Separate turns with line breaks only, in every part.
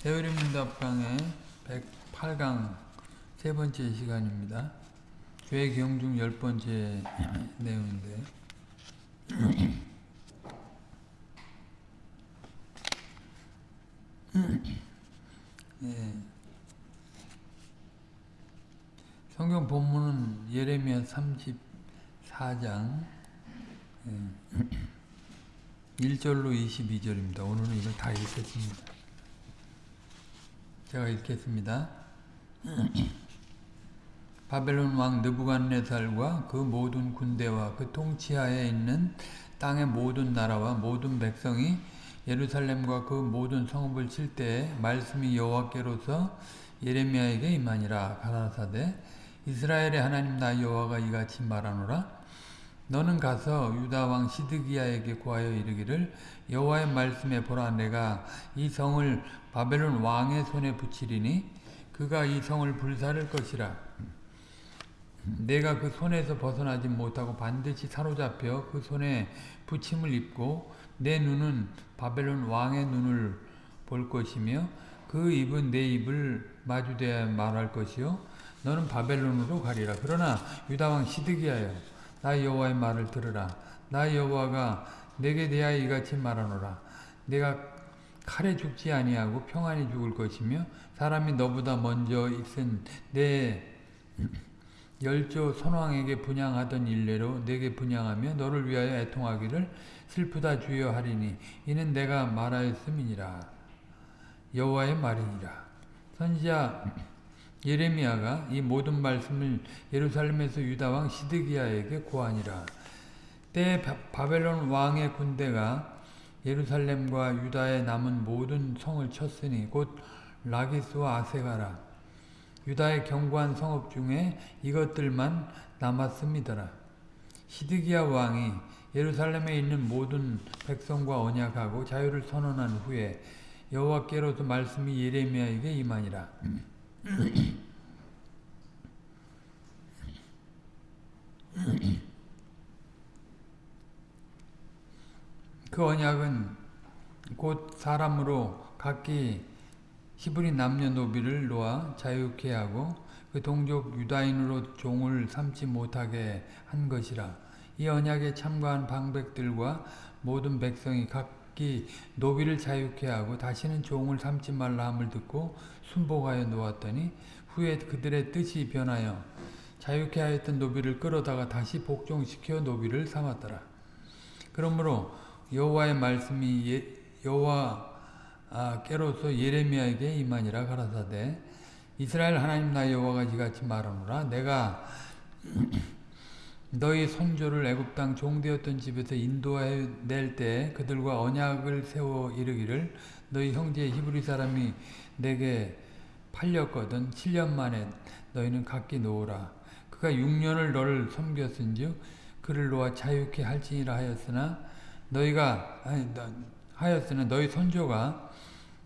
세월림문답강의 108강 세 번째 시간입니다. 죄 경중 열 번째 내용인데 네. 성경 본문은 예레미야 34장 1절로 예. 22절입니다. 오늘은 이걸 다 읽겠습니다. 제가 읽겠습니다. 바벨론 왕 느부갓네살과 그 모든 군대와 그 통치하에 있는 땅의 모든 나라와 모든 백성이 예루살렘과 그 모든 성읍을 칠 때에 말씀이 여호와께로서 예레미야에게 임하니라 가라사대 이스라엘의 하나님 나 여호와가 이같이 말하노라 너는 가서 유다 왕 시드기야에게 구하여 이르기를 여호와의 말씀에 보라 내가 이 성을 바벨론 왕의 손에 붙이리니 그가 이 성을 불사를 것이라 내가 그 손에서 벗어나지 못하고 반드시 사로잡혀 그 손에 부침을 입고 내 눈은 바벨론 왕의 눈을 볼 것이며 그 입은 내 입을 마주대 말할 것이요 너는 바벨론으로 가리라 그러나 유다 왕 시드기야여 나 여호와의 말을 들으라 나 여호와가 내게 대하여 이같이 말하노라 내가 칼에 죽지 아니하고 평안히 죽을 것이며 사람이 너보다 먼저 있은 내 열조 선왕에게 분양하던 일례로 내게 분양하며 너를 위하여 애통하기를 슬프다 주여 하리니 이는 내가 말하였음이니라 여호와의 말이니라 선지자 예레미야가 이 모든 말씀을 예루살렘에서 유다왕 시드기야에게 고하니라. 때 바벨론 왕의 군대가 예루살렘과 유다에 남은 모든 성을 쳤으니 곧 라기스와 아세가라. 유다의 견고한 성읍 중에 이것들만 남았습니다라. 시드기야 왕이 예루살렘에 있는 모든 백성과 언약하고 자유를 선언한 후에 여호와께로서 말씀이 예레미야에게 임하니라. 그 언약은 곧 사람으로 각기 히브리 남녀 노비를 놓아 자유케 하고 그 동족 유다인으로 종을 삼지 못하게 한 것이라 이 언약에 참가한 방백들과 모든 백성이 각기 노비를 자유케 하고 다시는 종을 삼지 말라 함을 듣고 순복하여 놓았더니 후에 그들의 뜻이 변하여 자유케 하였던 노비를 끌어다가 다시 복종시켜 노비를 삼았더라. 그러므로 여호와의 말씀이 예, 여호와께로서 예레미야에게 임하니라 가라사대 이스라엘 하나님 나 여호와가 이같이 말하노라 내가 너희 선조를 애굽 땅 종되었던 집에서 인도해 낼 때 그들과 언약을 세워 이르기를 너희 형제 히브리 사람이 내게 팔렸거든 7년 만에 너희는 각기 놓으라 그가 6년을 너를 섬겼은즉 그를 놓아 자유케 할지니라 하였으나 너희가 아니, 하였으나 너희 선조가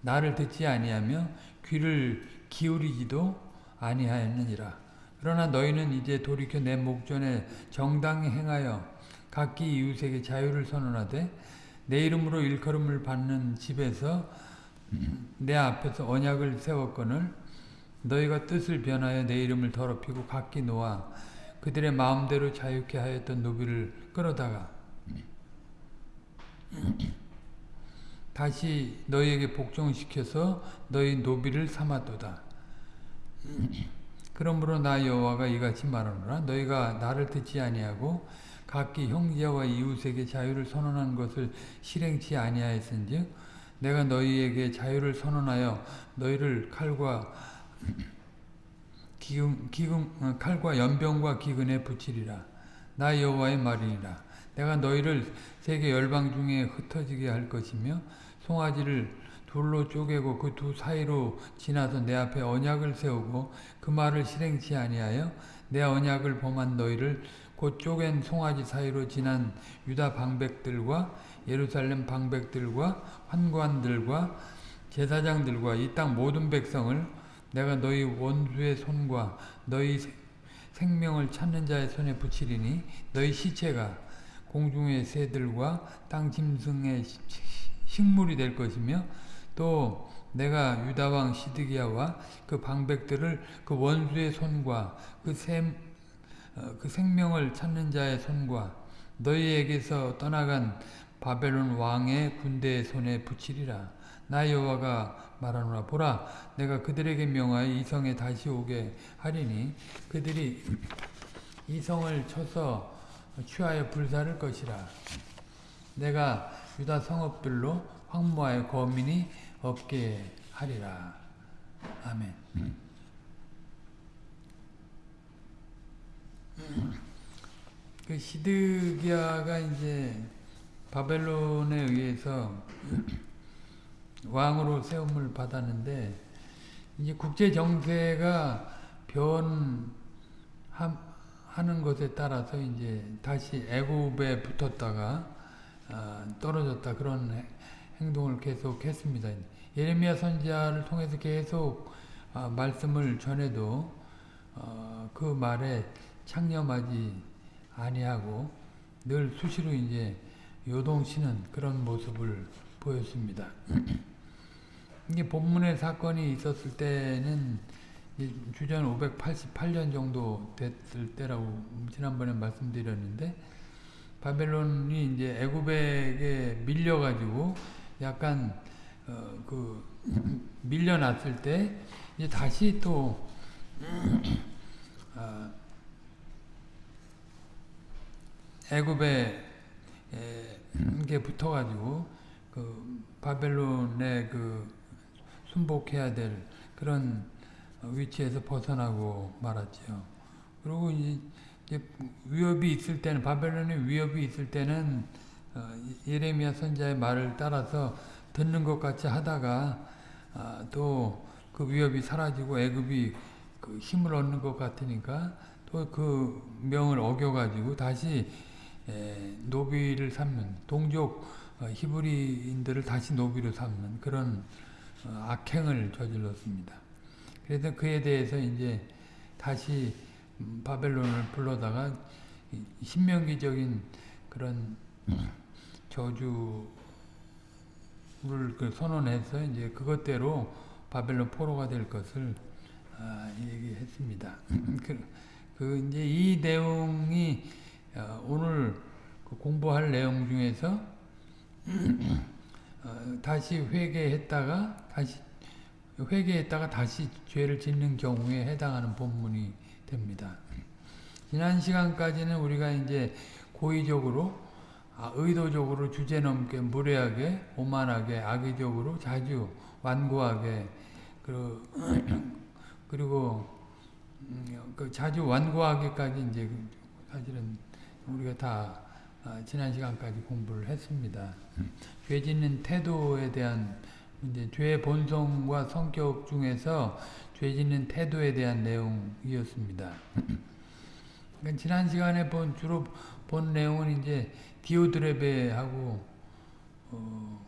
나를 듣지 아니하며 귀를 기울이지도 아니하였느니라 그러나 너희는 이제 돌이켜 내 목전에 정당히 행하여 각기 이웃에게 자유를 선언하되 내 이름으로 일컬음을 받는 집에서 내 앞에서 언약을 세웠거늘 너희가 뜻을 변하여 내 이름을 더럽히고 각기 놓아 그들의 마음대로 자유케 하였던 노비를 끌어다가 다시 너희에게 복종시켜서 너희 노비를 삼았도다. 그러므로 나 여호와가 이같이 말하노라 너희가 나를 듣지 아니하고 각기 형제와 이웃에게 자유를 선언한 것을 실행치 아니하였은즉 내가 너희에게 자유를 선언하여 너희를 칼과 기금, 기금, 어, 칼과 연병과 기근에 붙이리라 나 여호와의 말이니라 내가 너희를 세계 열방 중에 흩어지게 할 것이며 송아지를 둘로 쪼개고 그 두 사이로 지나서 내 앞에 언약을 세우고 그 말을 실행치 아니하여 내 언약을 범한 너희를 곧쪽엔 송아지 사이로 지난 유다 방백들과 예루살렘 방백들과 환관들과 제사장들과 이 땅 모든 백성을 내가 너희 원수의 손과 너희 생명을 찾는 자의 손에 붙이리니 너희 시체가 공중의 새들과 땅 짐승의 식물이 될 것이며 또 내가 유다왕 시드기야와 그 방백들을 그 원수의 손과 그 샘, 어, 그 생명을 찾는 자의 손과 너희에게서 떠나간 바벨론 왕의 군대의 손에 붙이리라. 나 여호와가 말하노라 보라 내가 그들에게 명하여 이 성에 다시 오게 하리니 그들이 이 성을 쳐서 취하여 불사를 것이라. 내가 유다 성읍들로 황무하여 거민이 없게 하리라. 아멘. 음. 그 시드기야가 이제 바벨론에 의해서 왕으로 세움을 받았는데 이제 국제 정세가 변하는 것에 따라서 이제 다시 애굽에 붙었다가 아, 떨어졌다 그런 행동을 계속했습니다. 예레미야 선지자를 통해서 계속 아, 말씀을 전해도 어, 그 말에 창념하지 아니하고 늘 수시로 이제 요동치는 그런 모습을 보였습니다. 이게 본문의 사건이 있었을 때는 주전 588년 정도 됐을 때라고 지난번에 말씀드렸는데 바벨론이 이제 애굽에게 밀려가지고 약간 어그 밀려났을 때 이제 다시 또 애굽에 게 예, 붙어가지고 그 바벨론에 그 순복해야 될 그런 위치에서 벗어나고 말았죠. 그리고 이제 위협이 있을 때는 바벨론의 위협이 있을 때는 어, 예레미야 선자의 말을 따라서 듣는 것 같이 하다가 아, 또그 위협이 사라지고 애굽이 그 힘을 얻는 것 같으니까 또 그 명을 어겨가지고 다시 예, 노비를 삼는 동족 어, 히브리인들을 다시 노비로 삼는 그런 어, 악행을 저질렀습니다. 그래서 그에 대해서 이제 다시 음, 바벨론을 불러다가 신명기적인 그런 저주를 그 선언해서 이제 그것대로 바벨론 포로가 될 것을 아, 얘기했습니다. 음. 그, 그, 이제 이 내용이 오늘 그 공부할 내용 중에서 어, 다시 회개했다가 다시 회개했다가 다시 죄를 짓는 경우에 해당하는 본문이 됩니다. 지난 시간까지는 우리가 이제 고의적으로 아, 의도적으로 주제넘게 무례하게 오만하게 악의적으로 자주 완고하게 그리고, 그리고 음, 그 자주 완고하게까지 이제 사실은 우리가 다 어, 지난 시간까지 공부를 했습니다. 음. 죄 짓는 태도에 대한 문제, 죄의 본성과 성격 중에서 죄 짓는 태도에 대한 내용이었습니다. 그러니까 지난 시간에 본 주로 본 내용은 이제 디오드레베하고 어,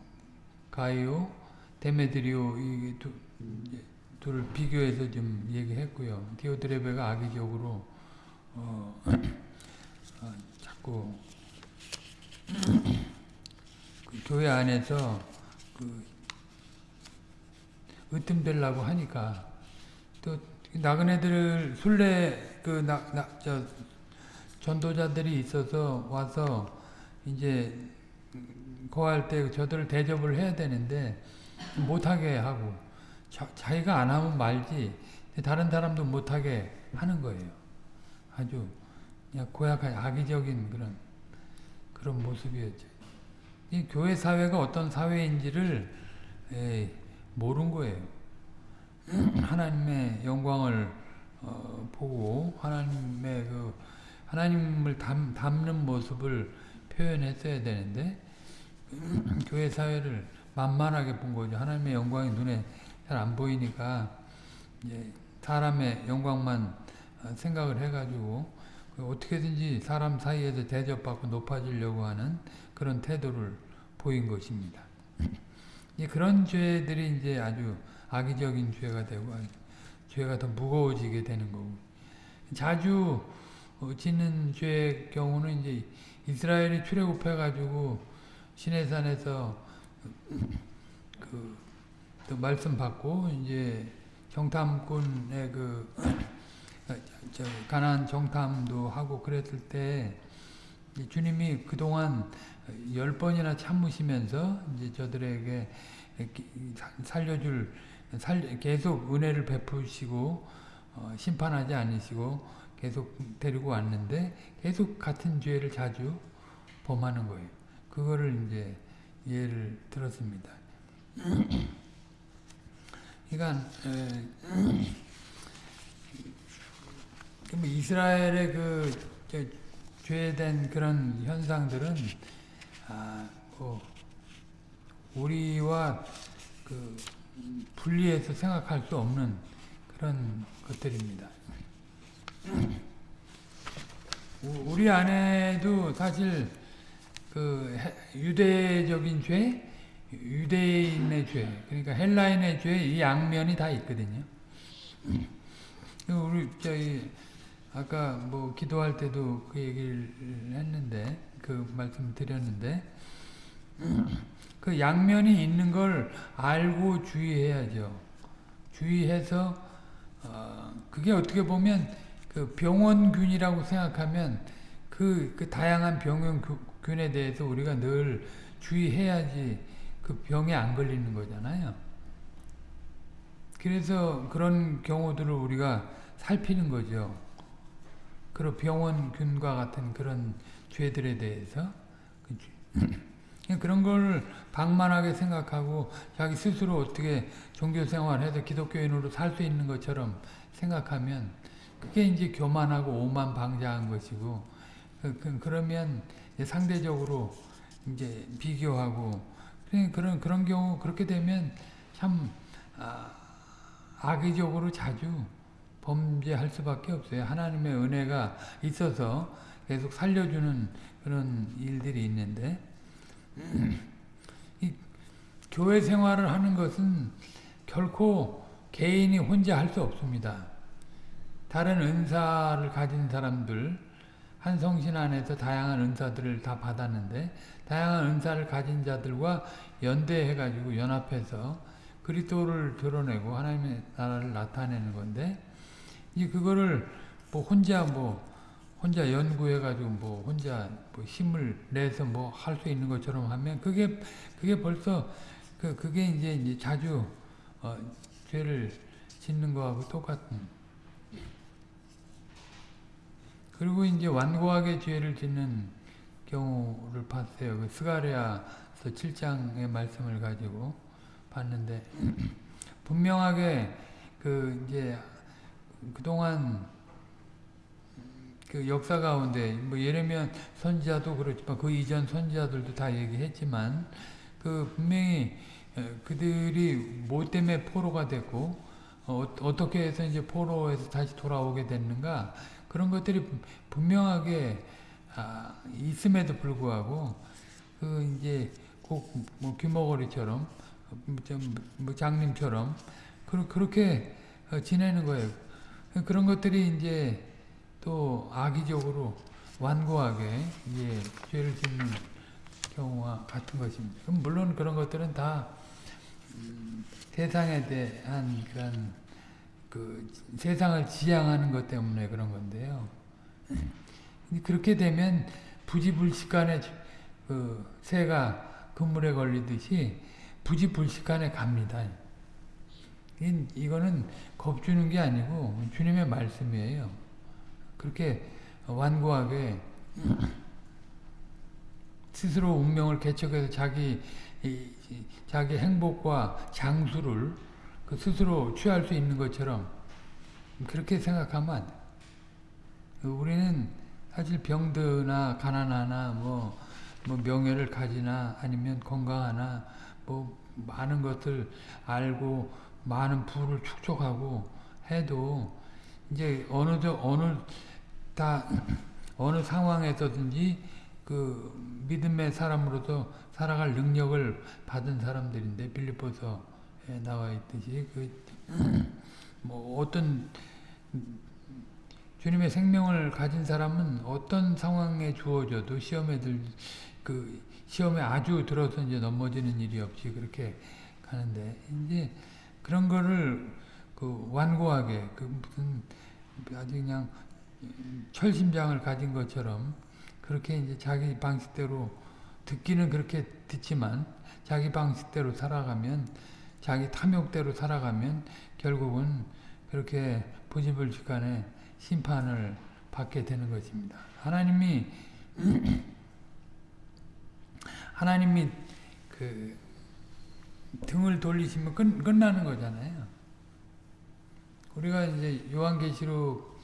가이오, 데메드리오 이 두, 둘을 비교해서 좀 얘기했고요. 디오드레베가 악의적으로 어, 자꾸 그 교회 안에서 그 으뜸되려고 하니까 또 나그네들 순례 그나저 전도자들이 있어서 와서 이제 거할 때 저들을 대접을 해야 되는데 못하게 하고 자, 자기가 안 하면 말지 다른 사람도 못하게 하는 거예요. 아주 고약한 악의적인 그런 그런 모습이었죠. 이 교회 사회가 어떤 사회인지를 에이, 모른 거예요. 하나님의 영광을 어, 보고 하나님의 그 하나님을 담, 담는 모습을 표현했어야 되는데 교회 사회를 만만하게 본 거죠. 하나님의 영광이 눈에 잘 안 보이니까 사람의 영광만 어, 생각을 해가지고 어떻게든지 사람 사이에서 대접받고 높아지려고 하는 그런 태도를 보인 것입니다. 그런 죄들이 이제 아주 악의적인 죄가 되고 죄가 더 무거워지게 되는 거고 자주 짓는 어, 죄의 경우는 이제 이스라엘이 출애굽해 가지고 시내산에서 그 말씀 받고 이제 정탐꾼의 그 어, 가난 정탐도 하고 그랬을 때 주님이 그동안 열 번이나 참으시면서 이제 저들에게 살려줄 살, 계속 은혜를 베푸시고 어, 심판하지 않으시고 계속 데리고 왔는데 계속 같은 죄를 자주 범하는 거예요. 그거를 이제 예를 들었습니다. 그러니까 에, 그 뭐 이스라엘의 그 죄된 그런 현상들은 아, 뭐 우리와 그 분리해서 생각할 수 없는 그런 것들입니다. 우리 안에도 사실 그 유대적인 죄, 유대인의 죄, 그러니까 헬라인의 죄 이 양면이 다 있거든요. 그 우리 저희 아까 뭐 기도할 때도 그 얘기를 했는데 그 말씀 드렸는데 그 양면이 있는 걸 알고 주의해야죠. 주의해서 어, 그게 어떻게 보면 그 병원균이라고 생각하면 그, 그 다양한 병원균에 대해서 우리가 늘 주의해야지 그 병에 안 걸리는 거잖아요. 그래서 그런 경우들을 우리가 살피는 거죠. 그런 병원균과 같은 그런 죄들에 대해서 음. 그런 걸 방만하게 생각하고 자기 스스로 어떻게 종교생활해서 기독교인으로 살 수 있는 것처럼 생각하면 그게 이제 교만하고 오만 방자한 것이고 그, 그 러면 상대적으로 이제 비교하고 그런 그런 경우 그렇게 되면 참 아, 악의적으로 자주 범죄할 수밖에 없어요. 하나님의 은혜가 있어서 계속 살려주는 그런 일들이 있는데 이 교회 생활을 하는 것은 결코 개인이 혼자 할 수 없습니다. 다른 은사를 가진 사람들 한 성신 안에서 다양한 은사들을 다 받았는데 다양한 은사를 가진 자들과 연대해가지고 연합해서 그리스를 드러내고 하나님의 나라를 나타내는 건데 이제 예, 그거를 뭐 혼자 뭐 혼자 연구해가지고 뭐 혼자 뭐 힘을 내서 뭐 할 수 있는 것처럼 하면 그게 그게 벌써 그 그게 이제 이제 자주 어, 죄를 짓는 거하고 똑같은. 그리고 이제 완고하게 죄를 짓는 경우를 봤어요. 그 스가리아서 7장의 말씀을 가지고 봤는데 분명하게 그 이제 그동안 그 역사 가운데 뭐 예레미야 선지자도 그렇지만 그 이전 선지자들도 다 얘기했지만 그 분명히 어, 그들이 뭐 때문에 포로가 됐고 어, 떻게 해서 이제 포로에서 다시 돌아오게 됐는가 그런 것들이 분명하게 아, 있음에도 불구하고 그 이제 꼭뭐 귀머거리처럼 좀뭐 장님처럼 그렇게 어, 지내는 거예요. 그 그런 것들이 이제 또 악의적으로 완고하게 이제 죄를 짓는 경우와 같은 것입니다. 그럼 물론 그런 것들은 다 음, 세상에 대한 그런 그 세상을 지향하는 것 때문에 그런 건데요. 그렇게 되면 부지불식간에 그 새가 그물에 걸리듯이 부지불식간에 갑니다. 이거는 겁주는 게 아니고 주님의 말씀이에요. 그렇게 완고하게 스스로 운명을 개척해서 자기 자기 행복과 장수를 그 스스로 취할 수 있는 것처럼 그렇게 생각하면 안돼 우리는 사실 병드나 가난하나 뭐, 뭐 명예를 가지나 아니면 건강하나 뭐 많은 것을 알고 많은 부를 축적하고 해도 이제 어느 저 어느 다 어느 상황에서든지 그 믿음의 사람으로서 살아갈 능력을 받은 사람들인데 빌립보서에 나와 있듯이 그 뭐 어떤 주님의 생명을 가진 사람은 어떤 상황에 주어져도 시험에 들그 시험에 아주 들어서 이제 넘어지는 일이 없이 그렇게 가는데 이제 그런 거를 그 완고하게 그 무슨 아주 그냥 철심장을 가진 것처럼 그렇게 이제 자기 방식대로 듣기는 그렇게 듣지만 자기 방식대로 살아가면 자기 탐욕대로 살아가면 결국은 그렇게 부지불식간에 심판을 받게 되는 것입니다. 하나님이 하나님이 그 등을 돌리시면 끝, 끝나는 거잖아요. 우리가 이제 요한계시록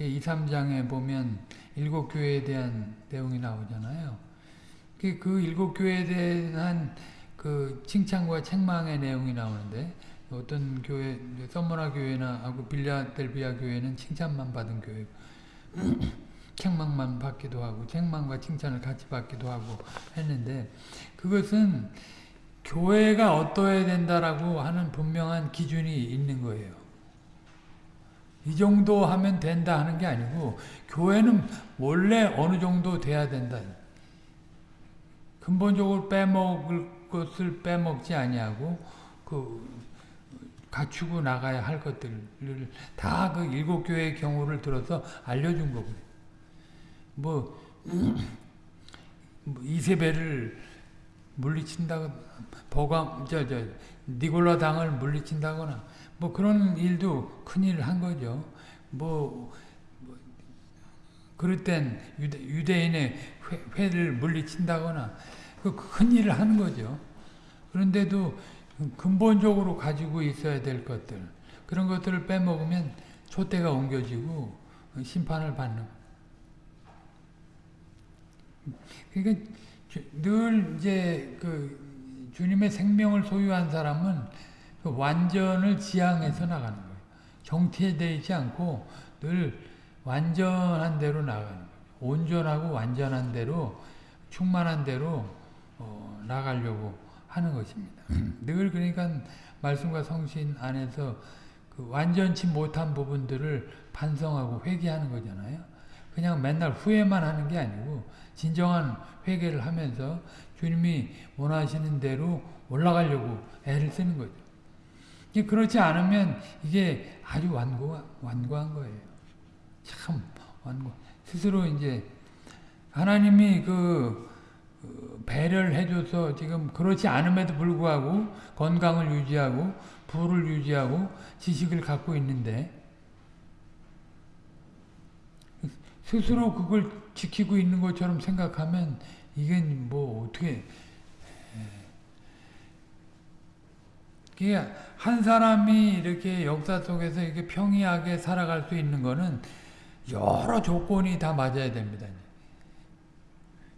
2, 3장에 보면 일곱 교회에 대한 내용이 나오잖아요. 그, 그 일곱 교회에 대한 그 칭찬과 책망의 내용이 나오는데 어떤 교회, 썸머나 교회나 하고 빌라델비아 교회는 칭찬만 받은 교회 책망만 받기도 하고 책망과 칭찬을 같이 받기도 하고 했는데 그것은 교회가 어떠해야 된다라고 하는 분명한 기준이 있는 거예요. 이 정도 하면 된다 하는 게 아니고 교회는 원래 어느 정도 돼야 된다. 근본적으로 빼먹을 것을 빼먹지 아니하고 그 갖추고 나가야 할 것들을 다 그 일곱 교회의 경우를 들어서 알려준 거고요. 뭐, 뭐 이세배를 물리친다거나 보감 저저 니골라 당을 물리친다거나 뭐 그런 일도 큰일 한 거죠. 뭐, 뭐 그럴 땐 유대, 인의 회, 를 물리친다거나 그 큰 일을 하는 거죠. 그런데도 근본적으로 가지고 있어야 될 것들 그런 것들을 빼먹으면 촛대가 옮겨지고 심판을 받는 그러니까 늘 이제 그 주님의 생명을 소유한 사람은 그 완전을 지향해서 나가는 거예요. 정체되어 있지 않고 늘 완전한 대로 나가는 거예요. 온전하고 완전한 대로 충만한 대로 어, 나가려고 하는 것입니다. 음. 늘 그러니까 말씀과 성신 안에서 그 완전치 못한 부분들을 반성하고 회개하는 거잖아요. 그냥 맨날 후회만 하는 게 아니고 진정한 회개를 하면서 주님이 원하시는 대로 올라가려고 애를 쓰는 거죠. 그렇지 않으면 이게 아주 완고, 완고한 거예요. 참 완고. 스스로 이제 하나님이 그, 그 배려를 해줘서 지금 그렇지 않음에도 불구하고 건강을 유지하고 부를 유지하고 지식을 갖고 있는데 스스로 그걸 지키고 있는 것처럼 생각하면 이게 뭐 어떻게 예. 이한 사람이 이렇게 역사 속에서 이렇게 평이하게 살아갈 수 있는 거는 여러 조건이 다 맞아야 됩니다.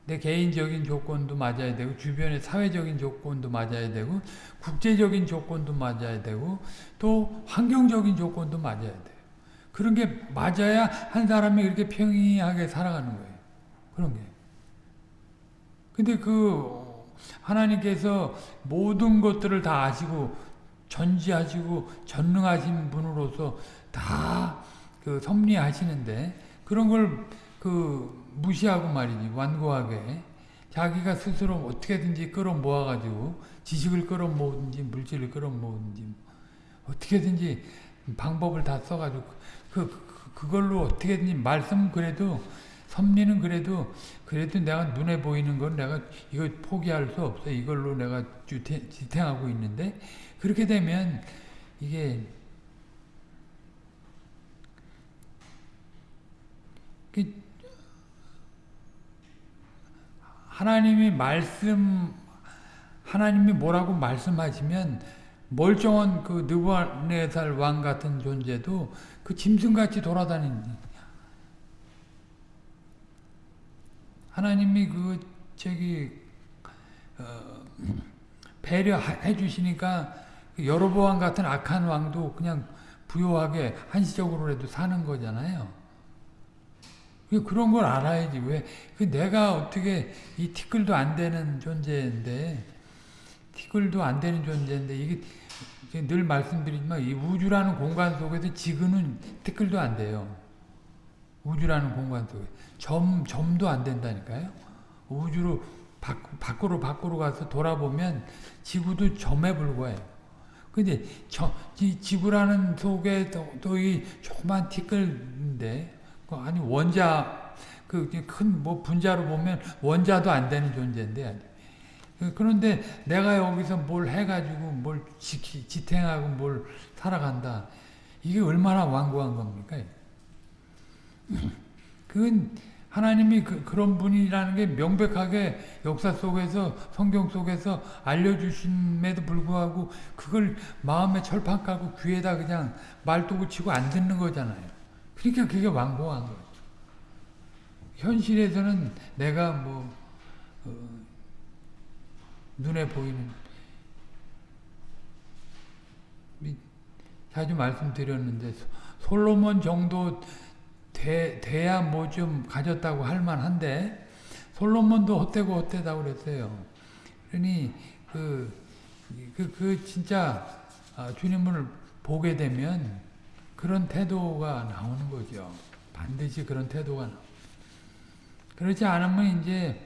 내 개인적인 조건도 맞아야 되고 주변의 사회적인 조건도 맞아야 되고 국제적인 조건도 맞아야 되고 또 환경적인 조건도 맞아야 돼요. 그런 게 맞아야 한 사람이 이렇게 평이하게 살아가는 거예요. 그런 게. 근데 그 하나님께서 모든 것들을 다 아시고 전지하시고 전능하신 분으로서 다 그 섭리하시는데 그런 걸 그 무시하고 말이지 완고하게 자기가 스스로 어떻게든지 끌어모아 가지고 지식을 끌어모든지 물질을 끌어모든지 어떻게든지 방법을 다 써가지고 그, 그, 그 걸로 어떻게든 지 말씀 그래도 섭리는 그래도 그래도 내가 눈에 보이는 건 내가 이거 포기할 수 없어 이걸로 내가 지탱하고 있는데 그렇게 되면 이게 그 하나님이 말씀 하나님이 뭐라고 말씀하시면 멀쩡한 그느부네살왕 같은 존재도 그 짐승같이 돌아다니는 하나님이 그 저기 어, 배려해 주시니까 그 여러보암 같은 악한 왕도 그냥 부요하게 한시적으로라도 사는 거잖아요. 그런 걸 알아야지 왜? 그 내가 어떻게 이 티끌도 안 되는 존재인데 티끌도 안 되는 존재인데 이게 늘 말씀드리지만 이 우주라는 공간 속에서 지금는 티끌도 안 돼요. 우주라는 공간 속에 점 점도 안 된다니까요. 우주로 밖으로 밖으로 가서 돌아보면 지구도 점에 불과해요. 근데 저, 이 지구라는 속에 또이 조그만 티끌인데 그 아니 원자 그 큰 뭐 분자로 보면 원자도 안 되는 존재인데 예, 그런데 내가 여기서 뭘 해가지고 뭘 지키, 지탱하고 뭘 살아간다. 이게 얼마나 완고한 겁니까? 그건 하나님이 그, 런 분이라는 게 명백하게 역사 속에서 성경 속에서 알려주심에도 불구하고 그걸 마음에 철판 깔고 귀에다 그냥 말도구 치고 안 듣는 거잖아요. 그러니까 그게 완고한 거죠. 현실에서는 내가 뭐 어, 눈에 보이는 자주 말씀드렸는데 솔로몬 정도 되, 돼야 뭐 좀 가졌다고 할 만한데 솔로몬도 헛되고 헛되다 그랬어요. 그러니 그, 그, 그 진짜 아, 주님을 보게 되면 그런 태도가 나오는 거죠. 반드시 그런 태도가 나옵니다. 그렇지 않으면 이제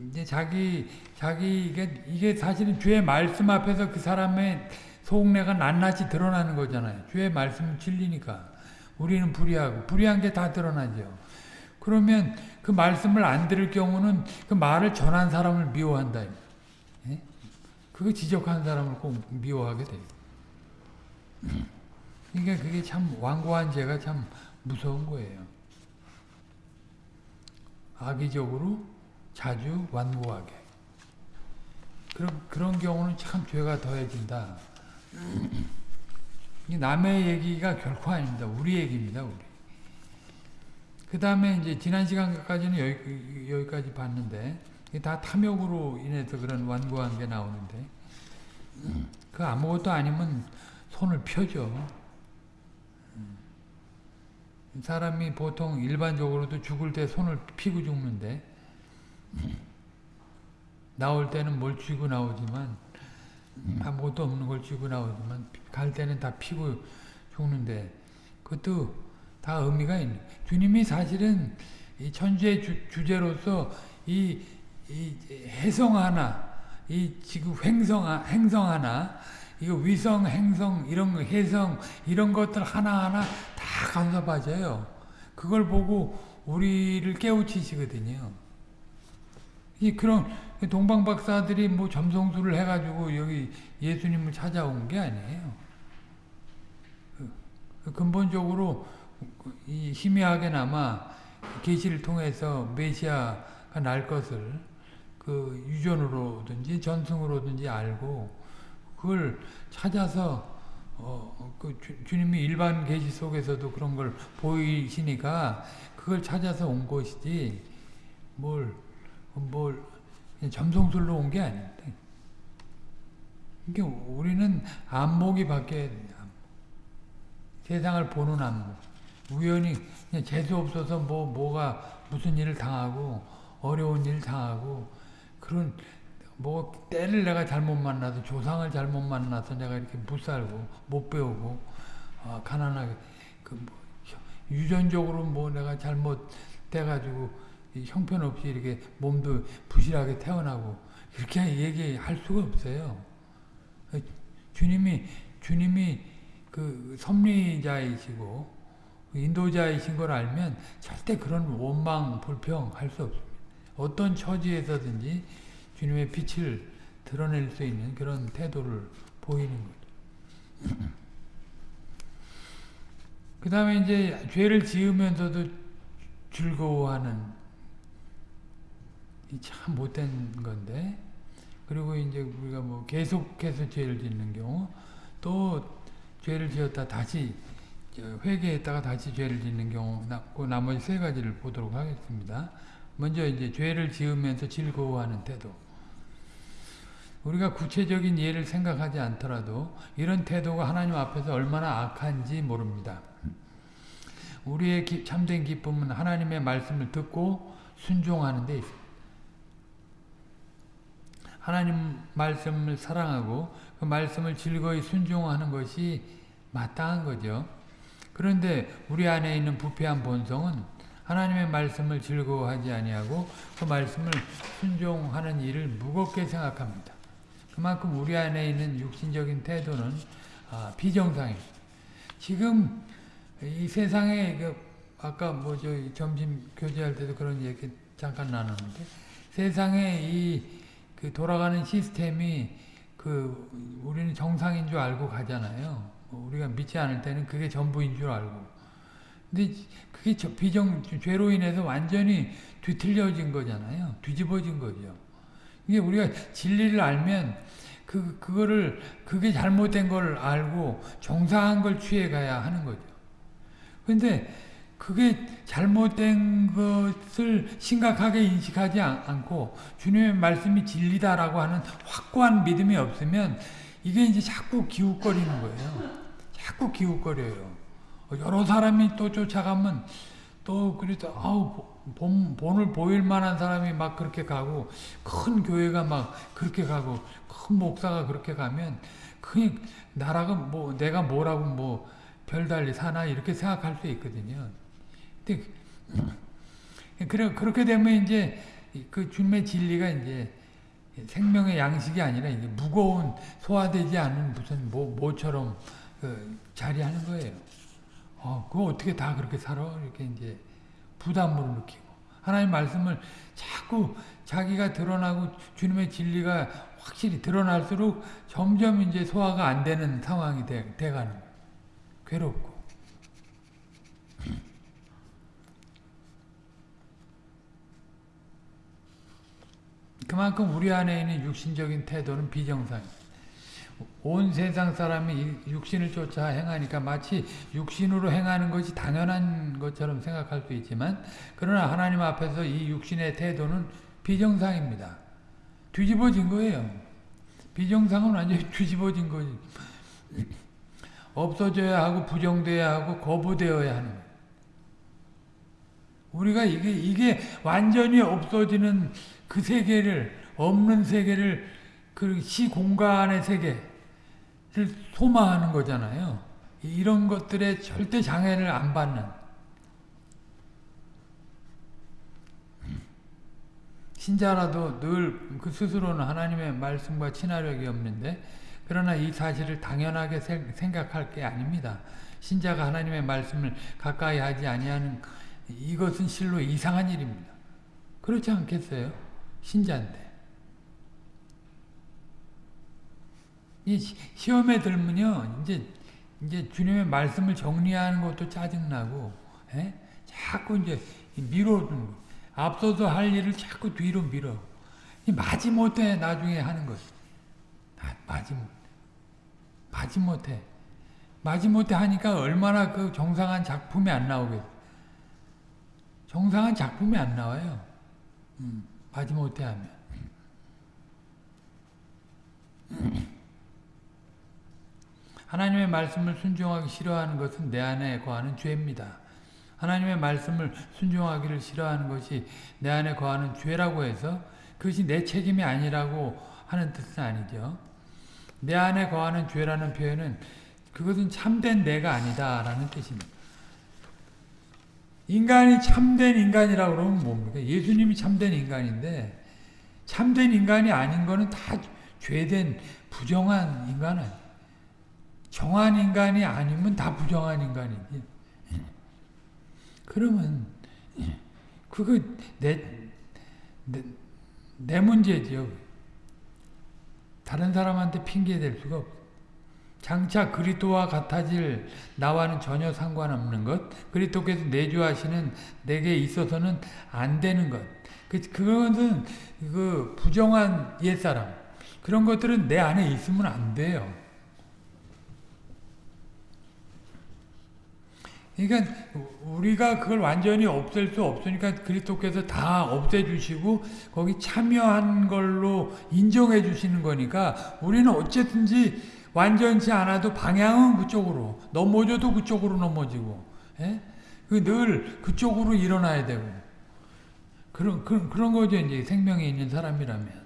이제 자기 자기 이게 이게 사실은 주의 말씀 앞에서 그 사람의 속내가 낱낱이 드러나는 거잖아요. 주의 말씀은 진리니까 우리는 불의하고 불의한 게 다 드러나죠. 그러면 그 말씀을 안 들을 경우는 그 말을 전한 사람을 미워한다. 예? 그 지적한 사람을 꼭 미워하게 돼요. 그러니까 그게 참 완고한 죄가 참 무서운 거예요. 악의적으로 자주 완고하게. 그럼 그런 경우는 참 죄가 더해진다. 남의 얘기가 결코 아닙니다. 우리 얘기입니다. 우리. 그 다음에 이제 지난 시간까지는 여기, 여기까지 봤는데 다 탐욕으로 인해서 그런 완고한 게 나오는데 그 아무것도 아니면 손을 펴죠. 사람이 보통 일반적으로도 죽을 때 손을 피고 죽는데 나올 때는 뭘 쥐고 나오지만 아무것도 없는 걸 쥐고 나오지만 갈 때는 다 피고 죽는데 그것도 다 의미가 있는 주님이 사실은 이 천주의 주, 제로서이 이 해성 하나 이 지금 횡성 행성 하나 이거 위성 행성 이런 거 해성 이런 것들 하나하나 다 간섭하셔요. 그걸 보고 우리를 깨우치시거든요. 이 그런 동방 박사들이 뭐 점성술을 해가지고 여기 예수님을 찾아온 게 아니에요. 그 근본적으로 이 희미하게나마 계시를 통해서 메시아가 날 것을 그 유전으로든지 전승으로든지 알고 그걸 찾아서 어, 그 주, 님이 일반 계시 속에서도 그런 걸 보이시니까 그걸 찾아서 온 것이지 뭘뭘 점성술로 온 게 아닌데 이게 우리는 안목이 바뀌어야 세상을 보는 안목. 우연히 그냥 재수 없어서 뭐 뭐가 무슨 일을 당하고 어려운 일을 당하고 그런 뭐 때를 내가 잘못 만나서 조상을 잘못 만나서 내가 이렇게 못 살고 못 배우고 아, 가난하게 그 뭐, 유전적으로 뭐 내가 잘못 돼가지고 형편없이 이렇게 몸도 부실하게 태어나고 이렇게 얘기할 수가 없어요. 주님이 주님이 그 섭리자이시고 인도자이신 걸 알면 절대 그런 원망 불평할 수 없습니다. 어떤 처지에서든지 주님의 빛을 드러낼 수 있는 그런 태도를 보이는 거죠. 그 다음에 이제 죄를 지으면서도 즐거워하는 참 못된 건데 그리고 이제 우리가 뭐 계속해서 죄를 짓는 경우 또 죄를 지었다 다시 회개했다가 다시 죄를 짓는 경우 그 나머지 세 가지를 보도록 하겠습니다. 먼저 이제 죄를 지으면서 즐거워하는 태도 우리가 구체적인 예를 생각하지 않더라도 이런 태도가 하나님 앞에서 얼마나 악한지 모릅니다. 우리의 참된 기쁨은 하나님의 말씀을 듣고 순종하는 데 있습니다. 하나님 말씀을 사랑하고 그 말씀을 즐거이 순종하는 것이 마땅한 거죠. 그런데 우리 안에 있는 부패한 본성은 하나님의 말씀을 즐거워하지 아니하고 그 말씀을 순종하는 일을 무겁게 생각합니다. 그만큼 우리 안에 있는 육신적인 태도는 아, 비정상입니다. 지금 이 세상에 그 아까 뭐 저 점심 교제할 때도 그런 얘기 잠깐 나눴는데 세상에 이그 돌아가는 시스템이 그 우리는 정상인 줄 알고 가잖아요. 뭐 우리가 믿지 않을 때는 그게 전부인 줄 알고. 근데 그게 비정 죄로 인해서 완전히 뒤틀려진 거잖아요. 뒤집어진 거죠. 이게 우리가 진리를 알면 그 그거를 그게 잘못된 걸 알고 정상한 걸 취해 가야 하는 거죠. 근데 그게 잘못된 것을 심각하게 인식하지 않고 주님의 말씀이 진리다라고 하는 확고한 믿음이 없으면 이게 이제 자꾸 기웃거리는 거예요. 자꾸 기웃거려요. 여러 사람이 또 쫓아가면 또 그래서 아우 본, 본을 보일 만한 사람이 막 그렇게 가고 큰 교회가 막 그렇게 가고 큰 목사가 그렇게 가면 그냥 나라가 뭐 내가 뭐라고 뭐 별달리 사나 이렇게 생각할 수 있거든요. 그래 그렇게 되면 이제 그 주님의 진리가 이제 생명의 양식이 아니라 이제 무거운 소화되지 않은 무슨 모, 뭐처럼 그 자리하는 거예요. 어, 그 어떻게 다 그렇게 살아? 이렇게 이제 부담으 느끼고 하나님 말씀을 자꾸 자기가 드러나고 주님의 진리가 확실히 드러날수록 점점 이제 소화가 안 되는 상황이 돼, 돼가는 거예요. 괴롭고. 그만큼 우리 안에 있는 육신적인 태도는 비정상입니다. 온 세상 사람이 육신을 쫓아 행하니까 마치 육신으로 행하는 것이 당연한 것처럼 생각할 수 있지만 그러나 하나님 앞에서 이 육신의 태도는 비정상입니다. 뒤집어진 거예요. 비정상은 완전히 뒤집어진 거지. 없어져야 하고 부정돼야 하고 거부되어야 하는 우리가 이게 이게 완전히 없어지는 그 세계를 없는 세계를 그 시공간의 세계를 소망하는 거잖아요. 이런 것들에 절대 장애를 안 받는 신자라도 늘 그 스스로는 하나님의 말씀과 친화력이 없는데 그러나 이 사실을 당연하게 생각할 게 아닙니다. 신자가 하나님의 말씀을 가까이 하지 아니하는 이것은 실로 이상한 일입니다. 그렇지 않겠어요? 신자인데 이 시험에 들면요 이제 이제 주님의 말씀을 정리하는 것도 짜증나고 에? 예? 자꾸 이제 밀어두는 거. 앞서서 할 일을 자꾸 뒤로 밀어 마지못해 나중에 하는 것 아, 마지못지못해 마지못해 하니까 얼마나 그 정상한 작품이 안 나오겠어 정상한 작품이 안 나와요 음. 받지 못하면 해 하나님의 말씀을 순종하기 싫어하는 것은 내 안에 거하는 죄입니다. 하나님의 말씀을 순종하기를 싫어하는 것이 내 안에 거하는 죄라고 해서 그것이 내 책임이 아니라고 하는 뜻은 아니죠. 내 안에 거하는 죄라는 표현은 그것은 참된 내가 아니다라는 뜻입니다. 인간이 참된 인간이라고 그러면 뭡니까? 예수님이 참된 인간인데 참된 인간이 아닌 거는 다 죄된 부정한 인간은 정한 인간이 아니면 다 부정한 인간이지. 그러면 그거 내, 내, 내 문제지요. 다른 사람한테 핑계 댈 수가 없어. 장차 그리스도와 같아질 나와는 전혀 상관없는 것, 그리스도께서 내주하시는 내게 있어서는 안 되는 것. 그 그것은 그 부정한 옛사람 그런 것들은 내 안에 있으면 안 돼요. 그러니까 우리가 그걸 완전히 없앨 수 없으니까 그리스도께서 다 없애주시고 거기 참여한 걸로 인정해 주시는 거니까 우리는 어쨌든지 완전치 않아도 방향은 그쪽으로 넘어져도 그쪽으로 넘어지고 예? 그 늘 그쪽으로 일어나야 되고 그런, 그런, 그런 거죠 이제 생명이 있는 사람이라면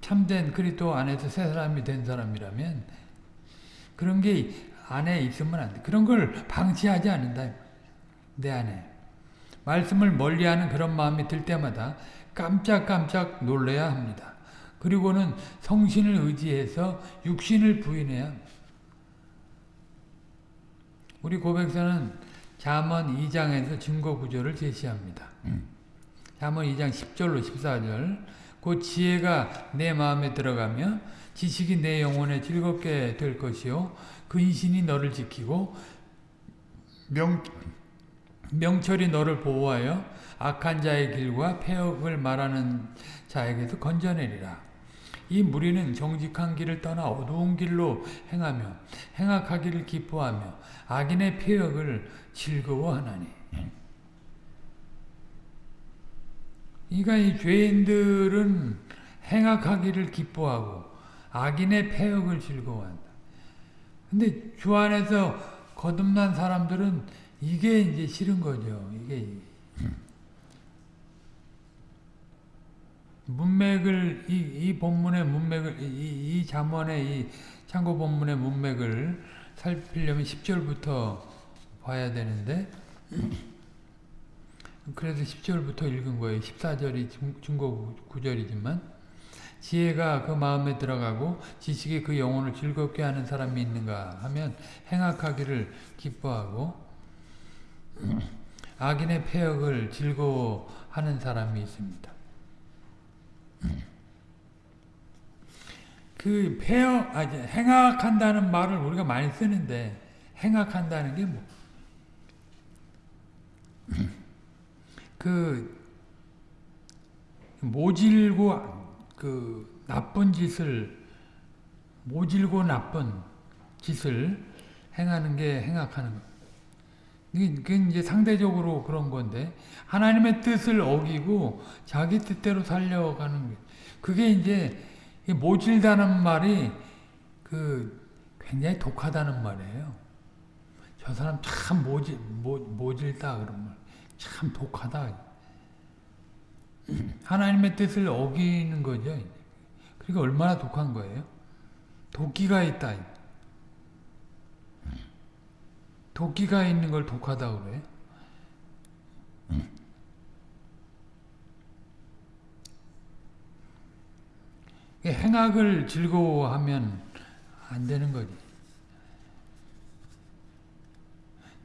참된 그리스도 안에서 새 사람이 된 사람이라면 그런 게 안에 있으면 안 돼. 그런 걸 방치하지 않는다. 내 안에. 말씀을 멀리하는 그런 마음이 들 때마다 깜짝깜짝 놀래야 합니다. 그리고는 성신을 의지해서 육신을 부인해야 우리 고백서는 잠언 2장에서 증거 구조를 제시합니다. 음. 잠언 2장 10절로 14절 곧 지혜가 내 마음에 들어가며 지식이 내 영혼에 즐겁게 될 것이요 근신이 그 너를 지키고 명, 명철이 너를 보호하여 악한 자의 길과 폐역을 말하는 자에게서 건져내리라. 이 무리는 정직한 길을 떠나 어두운 길로 행하며 행악하기를 기뻐하며 악인의 폐역을 즐거워하나니 그러니까 이 죄인들은 행악하기를 기뻐하고 악인의 폐역을 즐거워한다. 근데 주 안에서 거듭난 사람들은 이게 이제 싫은 거죠. 이게 문맥을 이, 이 본문의 문맥을 이, 이 잠언의 이 참고 본문의 문맥을 살피려면 10절부터 봐야 되는데 그래서 10절부터 읽은 거예요. 14절이 중고 9절이지만 지혜가 그 마음에 들어가고 지식이 그 영혼을 즐겁게 하는 사람이 있는가 하면 행악하기를 기뻐하고 악인의 폐역을 즐거워하는 사람이 있습니다. 그 폐역, 아, 행악한다는 말을 우리가 많이 쓰는데 행악한다는 게 뭐? 그 모질고 그 나쁜 짓을 모질고 나쁜 짓을 행하는 게 행악하는 거. 그게 이제 상대적으로 그런 건데 하나님의 뜻을 어기고 자기 뜻대로 살려가는 게 그게 이제 모질다는 말이 그 굉장히 독하다는 말이에요. 저 사람 참 모질 모, 모질다 그런 말. 참 독하다. 하나님의 뜻을 어기는 거죠. 그러 그러니까 얼마나 독한 거예요? 도끼가 있다. 도끼가 있는 걸 독하다고 그래? 응. 음. 행악을 즐거워하면 안 되는 거지.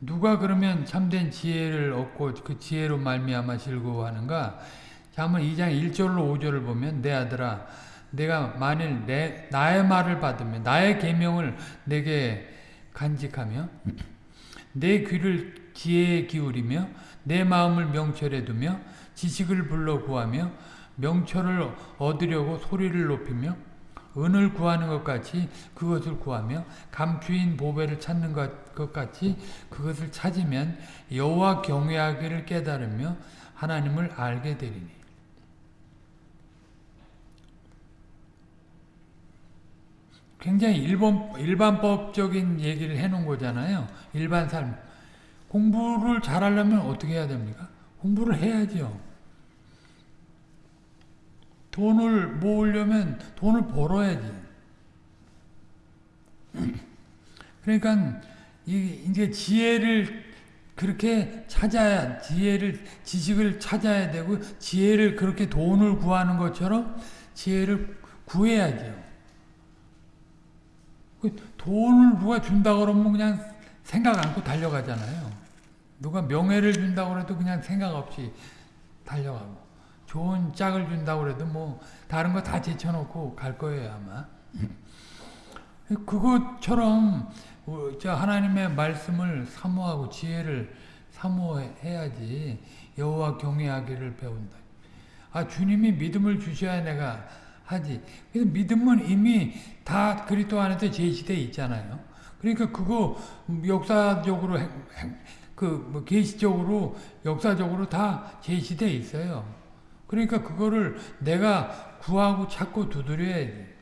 누가 그러면 참된 지혜를 얻고 그 지혜로 말미암아 즐거워하는가? 잠언 2장 1절로 5절을 보면 내 아들아 내가 만일 내 나의 말을 받으면 나의 계명을 내게 간직하며 내 귀를 기에 기울이며 내 마음을 명철에 두며 지식을 불러 구하며 명철을 얻으려고 소리를 높이며 은을 구하는 것 같이 그것을 구하며 감추인 보배를 찾는 것 같이 그것을 찾으면 여호와 경외하기를 깨달으며 하나님을 알게 되리니 굉장히 일본, 일반법적인 얘기를 해놓은 거잖아요. 일반 삶. 공부를 잘하려면 어떻게 해야 됩니까? 공부를 해야죠. 돈을 모으려면 돈을 벌어야지. 그러니까 이게 지혜를 그렇게 찾아야 지혜를 지식을 찾아야 되고 지혜를 그렇게 돈을 구하는 것처럼 지혜를 구해야죠. 그 돈을 누가 준다 그러면 그냥 생각 않고 달려가잖아요. 누가 명예를 준다고 해도 그냥 생각 없이 달려가고 좋은 짝을 준다고 해도 뭐 다른 거 다 제쳐놓고 갈 거예요 아마. 그것처럼 어, 하나님의 말씀을 사모하고 지혜를 사모해야지 여호와 경외하기를 배운다. 아 주님이 믿음을 주셔야 내가 하지. 그래서 믿음은 이미 다 그리스도 안에서 제시돼 있잖아요. 그러니까 그거 역사적으로 그뭐 계시적으로 역사적으로 다 제시돼 있어요. 그러니까 그거를 내가 구하고 찾고 두드려야 돼.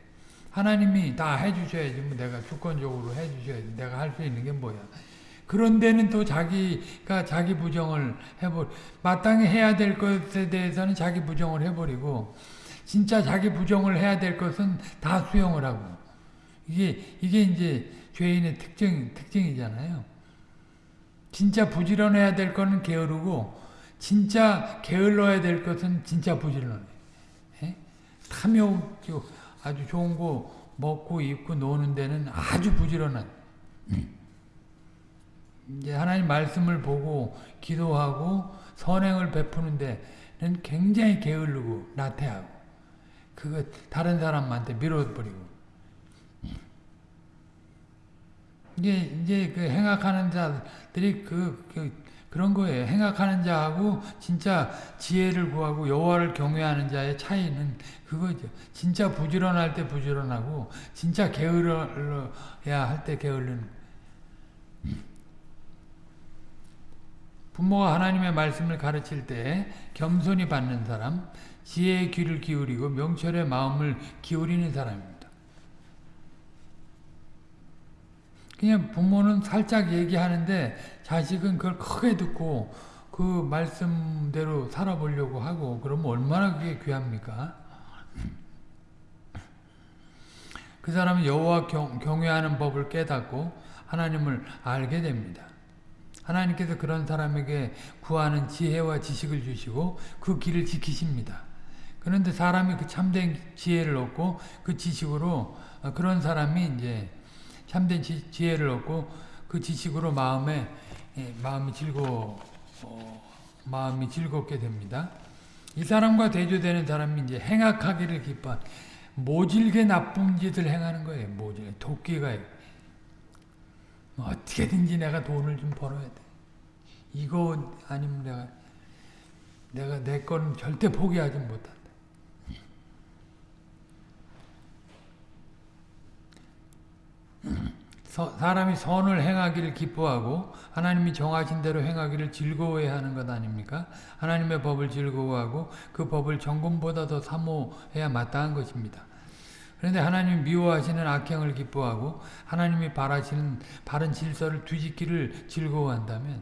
하나님이 다 해주셔야지 뭐 내가 주권적으로 해주셔야지 내가 할 수 있는 게 뭐야. 그런데는 또 자기가 자기 부정을 해버 마땅히 해야 될 것에 대해서는 자기 부정을 해버리고 진짜 자기 부정을 해야 될 것은 다 수용을 하고 이게 이게 이제 죄인의 특징 특징이잖아요. 진짜 부지런해야 될 것은 게으르고 진짜 게을러야 될 것은 진짜 부지런해. 예? 탐욕 아주 좋은 거 먹고 입고 노는 데는 아주 부지런한. 예. 이제 하나님 말씀을 보고 기도하고 선행을 베푸는 데는 굉장히 게으르고 나태하고 그거 다른 사람한테 밀어버리고. 이제, 이제 그 행악하는 자들이 그, 그, 그런 거예요. 행악하는 자하고 진짜 지혜를 구하고 여호와를 경외하는 자의 차이는 그거죠. 진짜 부지런할 때 부지런하고 진짜 게을러야 할 때 게을른 부모가 하나님의 말씀을 가르칠 때 겸손히 받는 사람, 지혜의 귀를 기울이고 명철의 마음을 기울이는 사람입니다. 그냥 부모는 살짝 얘기하는데 자식은 그걸 크게 듣고 그 말씀대로 살아보려고 하고 그러면 얼마나 그게 귀합니까? 그 사람은 여호와 경외하는 법을 깨닫고 하나님을 알게 됩니다. 하나님께서 그런 사람에게 구하는 지혜와 지식을 주시고 그 길을 지키십니다. 그런데 사람이 그 참된 지혜를 얻고 그 지식으로 어, 그런 사람이 이제 참된 지, 혜를 얻고 그 지식으로 마음에 예, 마음이 즐거 어, 마음이 즐겁게 됩니다. 이 사람과 대조되는 사람이 이제 행악하기를 기뻐 모질게 나쁜 짓을 행하는 거예요. 모질 도끼가 뭐 어떻게든지 내가 돈을 좀 벌어야 돼. 이거 아니면 내가 내가 내 거는 절대 포기하지 못한 사람이 선을 행하기를 기뻐하고 하나님이 정하신 대로 행하기를 즐거워해야 하는 것 아닙니까? 하나님의 법을 즐거워하고 그 법을 정금보다 더 사모해야 마땅한 것입니다. 그런데 하나님이 미워하시는 악행을 기뻐하고 하나님이 바라시는 바른 질서를 뒤집기를 즐거워한다면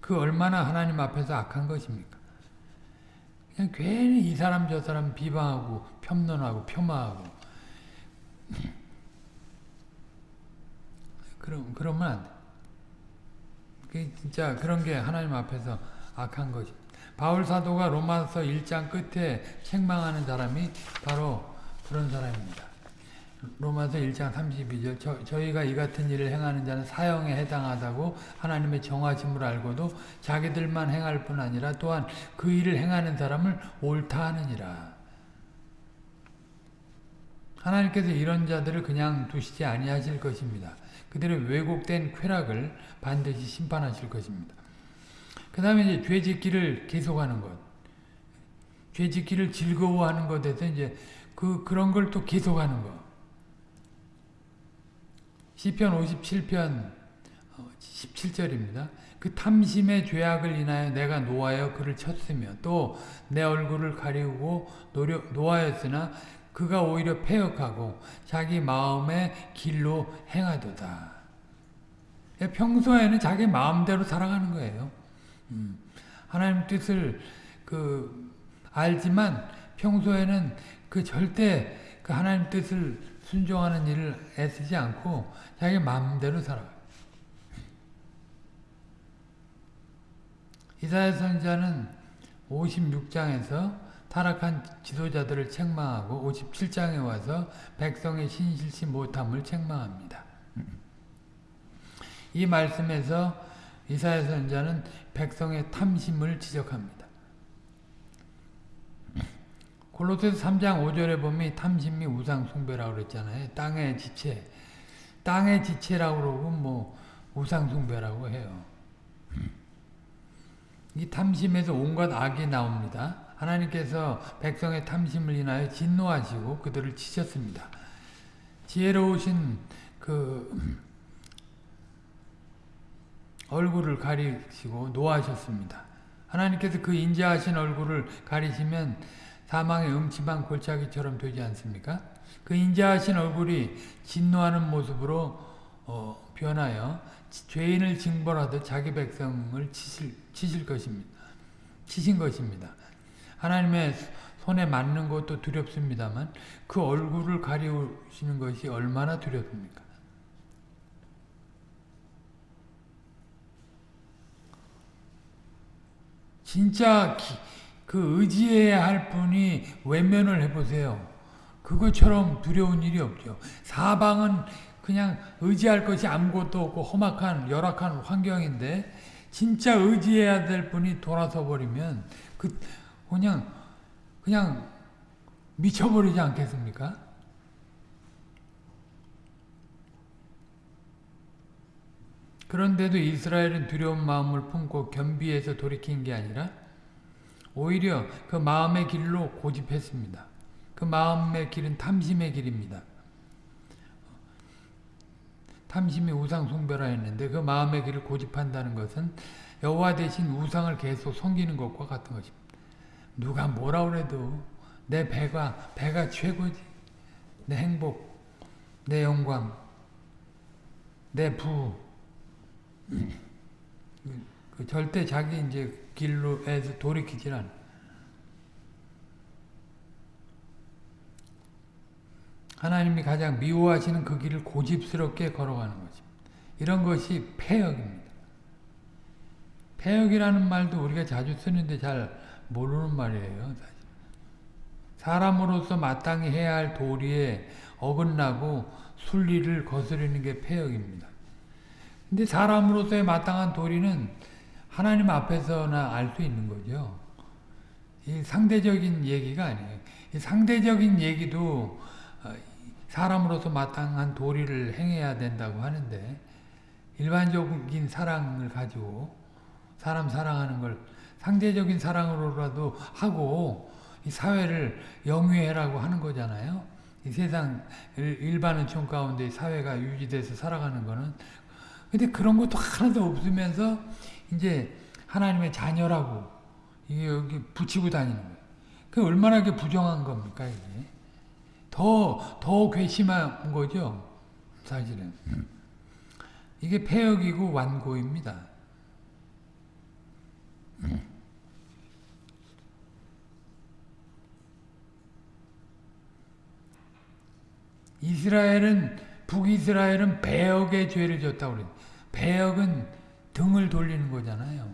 그 얼마나 하나님 앞에서 악한 것입니까? 그냥 괜히 이 사람 저 사람 비방하고 편론하고 폄하하고 그럼, 그러면 안 돼. 그게 진짜 그런 게 하나님 앞에서 악한 거지. 바울 사도가 로마서 1장 끝에 책망하는 사람이 바로 그런 사람입니다. 로마서 1장 32절 저, 저희가 이 같은 일을 행하는 자는 사형에 해당하다고 하나님의 정하심을 알고도 자기들만 행할 뿐 아니라 또한 그 일을 행하는 사람을 옳다 하느니라. 하나님께서 이런 자들을 그냥 두시지 아니하실 것입니다. 그들의 왜곡된 쾌락을 반드시 심판하실 것입니다. 그 다음에 이제 죄 짓기를 계속하는 것. 죄 짓기를 즐거워하는 것에서 이제 그, 그런 걸 또 계속하는 것. 시편 57편 17절입니다. 어, 그 탐심의 죄악을 인하여 내가 노하여 그를 쳤으며 또 내 얼굴을 가리우고 노려, 노하였으나 그가 오히려 폐역하고 자기 마음의 길로 행하도다. 예, 평소에는 자기 마음대로 살아가는 거예요. 음. 하나님 뜻을 그 알지만 평소에는 그 절대 그 하나님 뜻을 순종하는 일을 애쓰지 않고 자기 마음대로 살아요 이사야 선자는 56장에서 타락한 지도자들을 책망하고 57장에 와서 백성의 신실치 못함을 책망합니다. 이 말씀에서 이사야 선자는 백성의 탐심을 지적합니다. 골로새 3장 5절에 보면 탐심이 우상 숭배라고 그랬잖아요. 땅의 지체. 땅의 지체라고 그러고 뭐 우상 숭배라고 해요. 이 탐심에서 온갖 악이 나옵니다. 하나님께서 백성의 탐심을 인하여 진노하시고 그들을 치셨습니다. 지혜로우신 그 얼굴을 가리시고 노하셨습니다. 하나님께서 그 인자하신 얼굴을 가리시면 사망의 음침한 골짜기처럼 되지 않습니까? 그 인자하신 얼굴이 진노하는 모습으로 어, 변하여 죄인을 징벌하듯 자기 백성을 치실, 치실 것입니다. 치신 것입니다. 하나님의 손에 맞는 것도 두렵습니다만 그 얼굴을 가리우시는 것이 얼마나 두렵습니까? 진짜 그 의지해야 할 분이 외면을 해보세요. 그것처럼 두려운 일이 없죠. 사방은 그냥 의지할 것이 아무것도 없고 험악한 열악한 환경인데 진짜 의지해야 될 분이 돌아서 버리면 그 그냥 그냥 미쳐버리지 않겠습니까? 그런데도 이스라엘은 두려운 마음을 품고 겸비해서 돌이킨 게 아니라 오히려 그 마음의 길로 고집했습니다. 그 마음의 길은 탐심의 길입니다. 탐심이 우상 숭배라 했는데 그 마음의 길을 고집한다는 것은 여호와 대신 우상을 계속 섬기는 것과 같은 것입니다. 누가 뭐라 그래도 내 배가 배가 최고지. 내 행복, 내 영광, 내 부. 그 절대 자기 이제 길로에서 돌이키질 않아. 하나님이 가장 미워하시는 그 길을 고집스럽게 걸어가는 것입 이런 것이 폐역입니다. 폐역이라는 말도 우리가 자주 쓰는데 잘 모르는 말이에요. 사람으로서 마땅히 해야 할 도리에 어긋나고 순리를 거스르는 게 폐역입니다. 근데 사람으로서의 마땅한 도리는 하나님 앞에서나 알 수 있는 거죠. 이 상대적인 얘기가 아니에요. 이 상대적인 얘기도 어, 사람으로서 마땅한 도리를 행해야 된다고 하는데 일반적인 사랑을 가지고 사람 사랑하는 걸 상대적인 사랑으로라도 하고 이 사회를 영위해라고 하는 거잖아요. 이 세상 일반은총 가운데 사회가 유지돼서 살아가는 거는 근데 그런 것도 하나도 없으면서 이제 하나님의 자녀라고 이게 여기 붙이고 다니는 거예요. 그 얼마나 게 부정한 겁니까 이게? 더더 괘씸한 거죠 사실은. 이게 폐역이고 완고입니다. 음. 이스라엘은 북이스라엘은 배역의 죄를 졌다고 그래요. 배역은 등을 돌리는 거잖아요.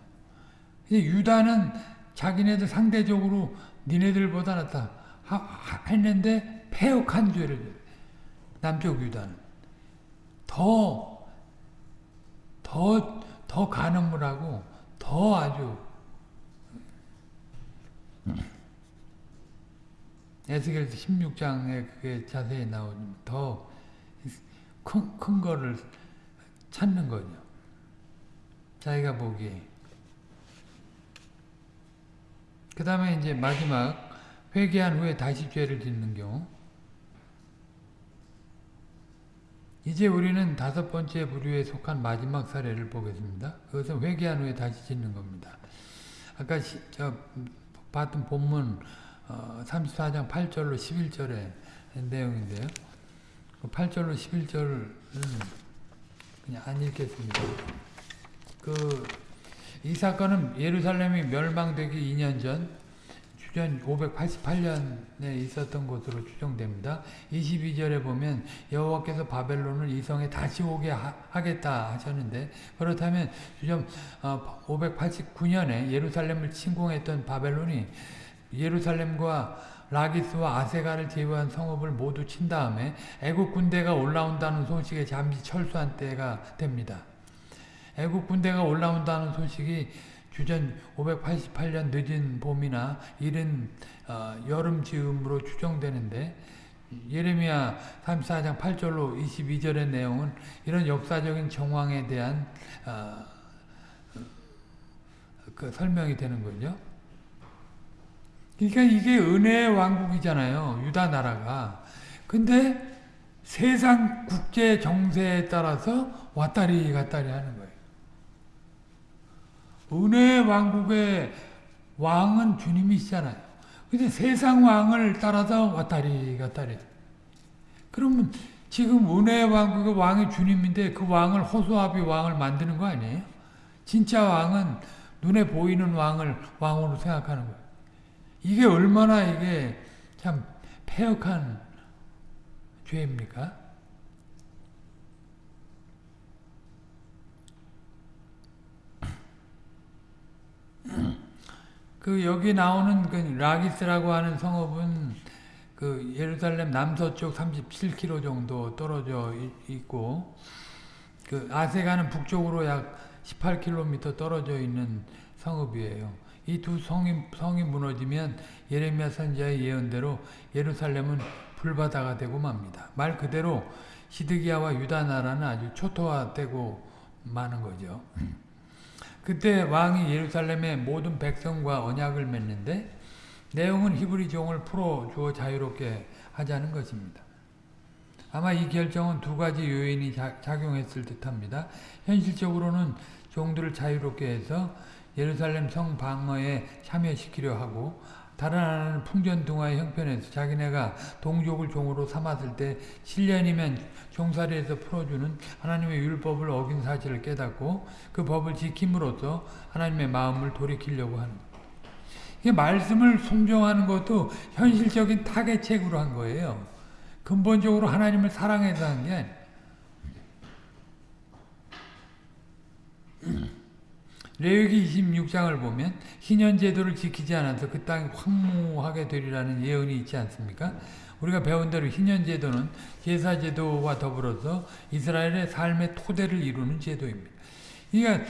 유다는 자기네들 상대적으로 니네들보다 낫다 했는데 패역한 죄를 남쪽 유다는 더 더 더 가늠을 하고 더 아주 에스겔 16장에 그게 자세히 나오면 더큰 큰 거를 찾는 거죠. 자기가 보기에. 그 다음에 이제 마지막 회개한 후에 다시 죄를 짓는 경우 이제 우리는 다섯 번째 부류에 속한 마지막 사례를 보겠습니다. 그것은 회개한 후에 다시 짓는 겁니다. 아까 시, 저 봤던 본문 34장 어, 8절로 11절의 내용인데요. 8절로 그 11절은 그냥 안 읽겠습니다. 그, 이 사건은 예루살렘이 멸망되기 2년 전, 주전 588년에 있었던 것으로 추정됩니다. 22절에 보면 여호와께서 바벨론을 이 성에 다시 오게 하, 겠다 하셨는데 그렇다면 주전 589년에 어, 예루살렘을 침공했던 바벨론이 예루살렘과 라기스와 아세가를 제외한 성읍을 모두 친 다음에 애국 군대가 올라온다는 소식에 잠시 철수한 때가 됩니다. 애국 군대가 올라온다는 소식이 주전 588년 늦은 봄이나 이른 어, 여름 즈음으로 추정되는데 예레미야 34장 8절로 22절의 내용은 이런 역사적인 정황에 대한 어, 그 설명이 되는 거죠. 그러니까 이게 은혜의 왕국이잖아요. 유다 나라가. 근데 세상 국제 정세에 따라서 왔다리 갔다리 하는 거예요. 은혜의 왕국의 왕은 주님이시잖아요. 근데 세상 왕을 따라서 왔다리 갔다리. 그러면 지금 은혜의 왕국의 왕이 주님인데 그 왕을 호소아비 왕을 만드는 거 아니에요? 진짜 왕은 눈에 보이는 왕을 왕으로 생각하는 거예요. 이게 얼마나 이게 참 폐역한 죄입니까? 그 여기 나오는 그 라기스라고 하는 성읍은 그 예루살렘 남서쪽 37km 정도 떨어져 있고 그 아세가는 북쪽으로 약 18km 떨어져 있는 성읍이에요. 이두 성이, 성이 무너지면 예레미야 선지자의 예언대로 예루살렘은 불바다가 되고 맙니다. 말 그대로 시드기야와 유다 나라는 아주 초토화되고 마는 거죠. 음. 그때 왕이 예루살렘의 모든 백성과 언약을 맺는데 내용은 히브리 종을 풀어주어 자유롭게 하자는 것입니다. 아마 이 결정은 두 가지 요인이 작용했을 듯합니다. 현실적으로는 종들을 자유롭게 해서 예루살렘 성 방어에 참여시키려 하고 다른 나는 풍전 등화의 형편에서 자기네가 동족을 종으로 삼았을 때 7년이면 종살이에서 풀어주는 하나님의 율법을 어긴 사실을 깨닫고 그 법을 지킴으로써 하나님의 마음을 돌이키려고 하는 거예요. 말씀을 순종하는 것도 현실적인 타개책으로 한 거예요. 근본적으로 하나님을 사랑해서 한 게 아니에요. 레위기 26장을 보면 희년 제도를 지키지 않아서 그 땅이 황무하게 되리라는 예언이 있지 않습니까? 우리가 배운 대로 희년 제도는 제사 제도와 더불어서 이스라엘의 삶의 토대를 이루는 제도입니다. 그러니까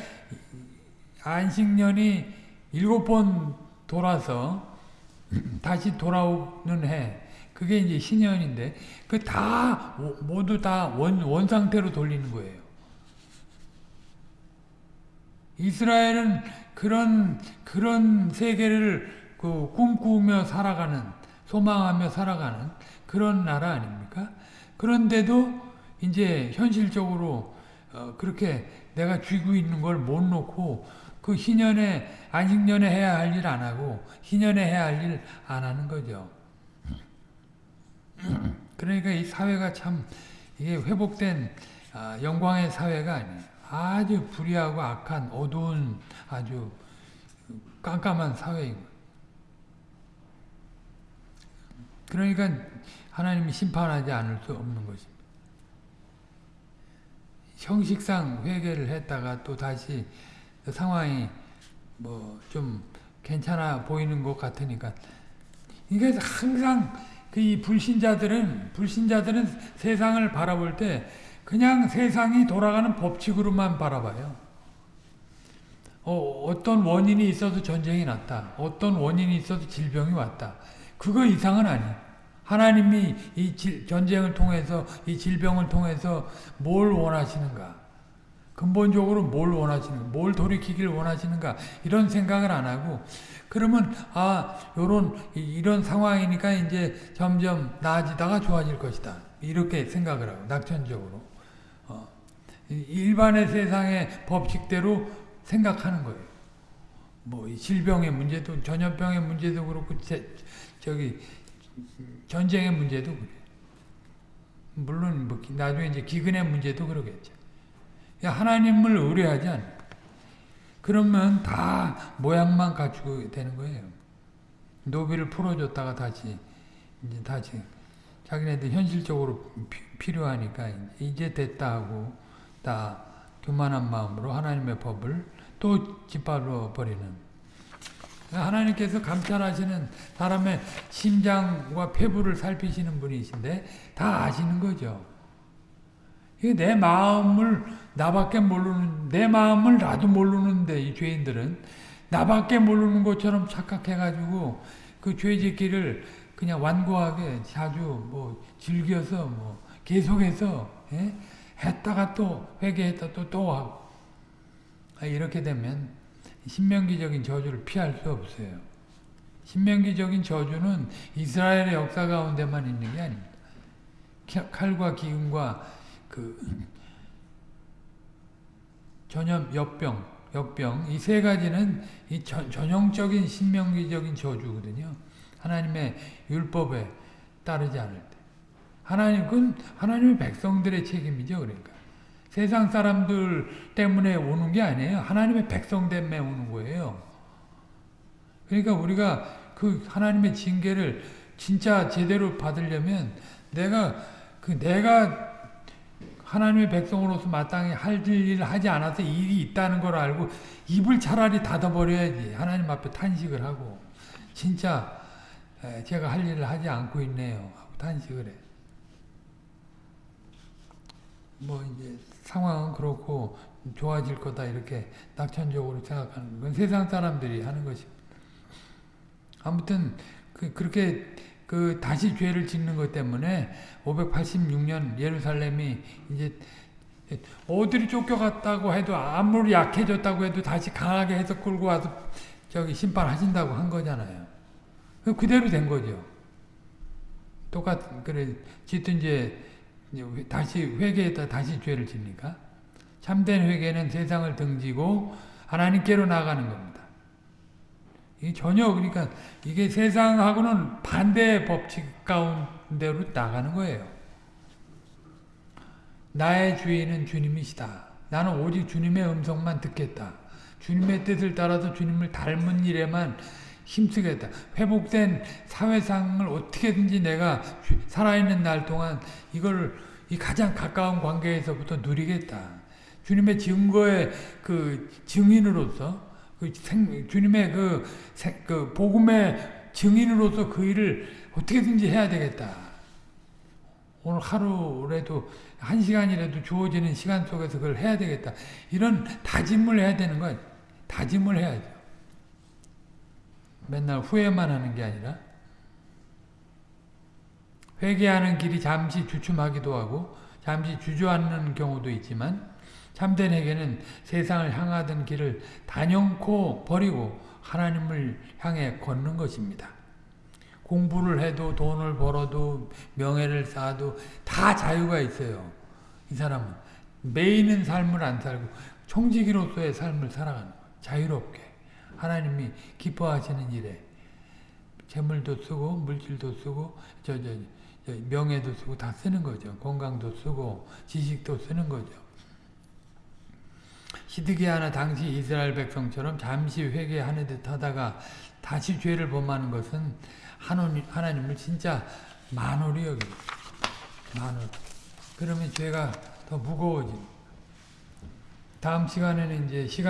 안식년이 일곱 번 돌아서 다시 돌아오는 해 그게 이제 신년인데 그 다 모두 다 원 원상태로 돌리는 거예요. 이스라엘은 그런 그런 세계를 그 꿈꾸며 살아가는 소망하며 살아가는 그런 나라 아닙니까? 그런데도 이제 현실적으로 어, 그렇게 내가 쥐고 있는 걸 못 놓고 그 희년에 안식년에 해야 할 일 안 하고 희년에 해야 할 일 안 하는 거죠. 그러니까 이 사회가 참 이게 회복된 아, 영광의 사회가 아니에요. 아주 불의하고 악한 어두운 아주 깜깜한 사회인 그러니까 하나님이 심판하지 않을 수 없는 것입니다. 형식상 회개를 했다가 또 다시 상황이 뭐 좀 괜찮아 보이는 것 같으니까 이게 항상 그이 불신자들은 불신자들은 세상을 바라볼 때 그냥 세상이 돌아가는 법칙으로만 바라봐요. 어, 어떤 원인이 있어서 전쟁이 났다. 어떤 원인이 있어서 질병이 왔다. 그거 이상은 아니에요. 하나님이 이 질, 전쟁을 통해서 이 질병을 통해서 뭘 원하시는가 근본적으로 뭘 원하시는가 뭘 돌이키길 원하시는가 이런 생각을 안 하고 그러면 아 요런 이런 상황이니까 이제 점점 나아지다가 좋아질 것이다 이렇게 생각을 하고 낙천적으로 일반의 세상의 법칙대로 생각하는 거예요. 뭐 질병의 문제도 전염병의 문제도 그렇고 제, 저기 전쟁의 문제도 그래. 물론 뭐 나중에 이제 기근의 문제도 그러겠죠. 하나님을 의뢰하지 않. 그러면 다 모양만 갖추고 되는 거예요. 노비를 풀어줬다가 다시 이제 다시 자기네들 현실적으로 피, 필요하니까 이제 됐다 하고 다 교만한 마음으로 하나님의 법을 또 짓밟아 버리는 하나님께서 감찰하시는 사람의 심장과 폐부를 살피시는 분이신데 다 아시는 거죠. 내 마음을 나밖에 모르는 내 마음을 나도 모르는데 이 죄인들은 나밖에 모르는 것처럼 착각해가지고 그 죄짓기를 그냥 완고하게 자주 뭐 즐겨서 뭐 계속해서 예? 했다가 또 회개했다 또또 하고 아, 이렇게 되면 신명기적인 저주를 피할 수 없어요. 신명기적인 저주는 이스라엘의 역사 가운데만 있는 게 아닙니다. 칼과 기운과 그 전염 역병, 역병 이 세 가지는 이 전형적인 신명기적인 저주거든요. 하나님의 율법에 따르지 않을 하나님, 그건 하나님의 백성들의 책임이죠, 그러니까. 세상 사람들 때문에 오는 게 아니에요. 하나님의 백성 때문에 오는 거예요. 그러니까 우리가 그 하나님의 징계를 진짜 제대로 받으려면 내가, 그 내가 하나님의 백성으로서 마땅히 할 일을 하지 않아서 일이 있다는 걸 알고 입을 차라리 닫아버려야지 하나님 앞에 탄식을 하고 진짜 제가 할 일을 하지 않고 있네요 하고 탄식을 해. 뭐 이제 상황은 그렇고 좋아질 거다 이렇게 낙천적으로 생각하는 건 세상 사람들이 하는 것입니다. 아무튼 그, 그렇게 그 다시 죄를 짓는 것 때문에 586년 예루살렘이 이제 어디로 쫓겨갔다고 해도 아무리 약해졌다고 해도 다시 강하게 해서 끌고 와서 저기 심판하신다고 한 거잖아요. 그대로 된 거죠. 똑같 은 그래 짓든 이제 이제 다시 회개했다 다시 죄를 짓니까 참된 회개는 세상을 등지고 하나님께로 나가는 겁니다. 이 전혀 그러니까 이게 세상하고는 반대 법칙 가운데로 나가는 거예요. 나의 주인은 주님이시다. 나는 오직 주님의 음성만 듣겠다. 주님의 뜻을 따라서 주님을 닮은 일에만 힘쓰겠다. 회복된 사회상을 어떻게든지 내가 살아있는 날 동안 이걸 이 가장 가까운 관계에서부터 누리겠다. 주님의 증거의 그 증인으로서 그 생, 주님의 그, 생, 그 복음의 증인으로서 그 일을 어떻게든지 해야 되겠다. 오늘 하루라도 한 시간이라도 주어지는 시간 속에서 그걸 해야 되겠다. 이런 다짐을 해야 되는 거 다짐을 해야죠. 맨날 후회만 하는 게 아니라 회개하는 길이 잠시 주춤하기도 하고 잠시 주저앉는 경우도 있지만 참된 회개는 세상을 향하던 길을 단연코 버리고 하나님을 향해 걷는 것입니다. 공부를 해도 돈을 벌어도 명예를 쌓아도 다 자유가 있어요. 이 사람은 매이는 삶을 안 살고 청지기로서의 삶을 살아가는 거예요. 자유롭게. 하나님이 기뻐하시는 일에 재물도 쓰고 물질도 쓰고 저, 저, 저 명예도 쓰고 다 쓰는 거죠. 건강도 쓰고 지식도 쓰는 거죠. 시드기야나 당시 이스라엘 백성처럼 잠시 회개하는 듯 하다가 다시 죄를 범하는 것은 하나님을 진짜 만홀이 여기 만홀. 그러면 죄가 더무거워집 다음 시간에는 이제 시간